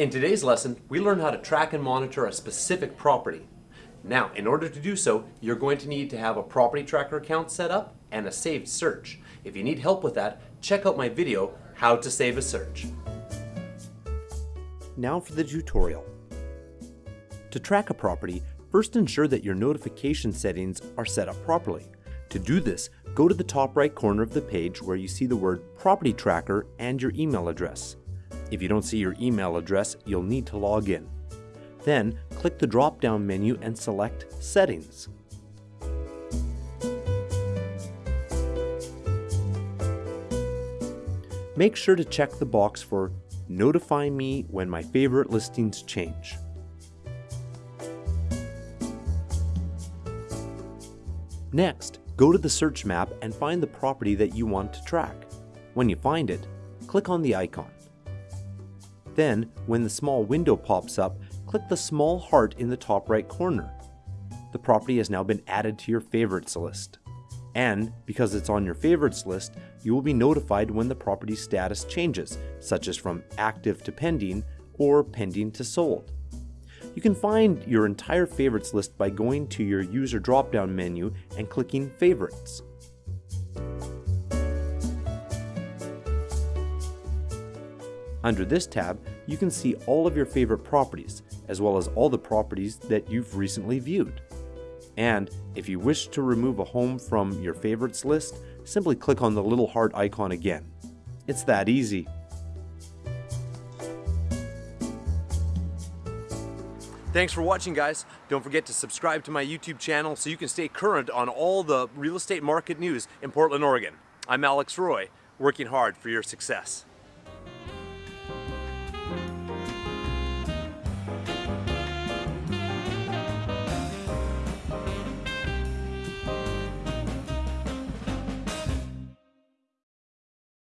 In today's lesson, we learn how to track and monitor a specific property. Now, in order to do so, you're going to need to have a property tracker account set up and a saved search. If you need help with that, check out my video, How to Save a Search. Now for the tutorial. To track a property, first ensure that your notification settings are set up properly. To do this, go to the top right corner of the page where you see the word Property Tracker and your email address. If you don't see your email address, you'll need to log in. Then, click the drop-down menu and select Settings. Make sure to check the box for Notify me when my favorite listings change. Next, go to the search map and find the property that you want to track. When you find it, click on the icon. Then, when the small window pops up, click the small heart in the top right corner. The property has now been added to your favorites list. And because it's on your favorites list, you will be notified when the property status changes, such as from active to pending or pending to sold. You can find your entire favorites list by going to your user drop-down menu and clicking favorites. Under this tab, you can see all of your favorite properties, as well as all the properties that you've recently viewed. And if you wish to remove a home from your favorites list, simply click on the little heart icon again. It's that easy. Thanks for watching guys. Don't forget to subscribe to my YouTube channel so you can stay current on all the real estate market news in Portland, Oregon. I'm Alex Roy, working hard for your success.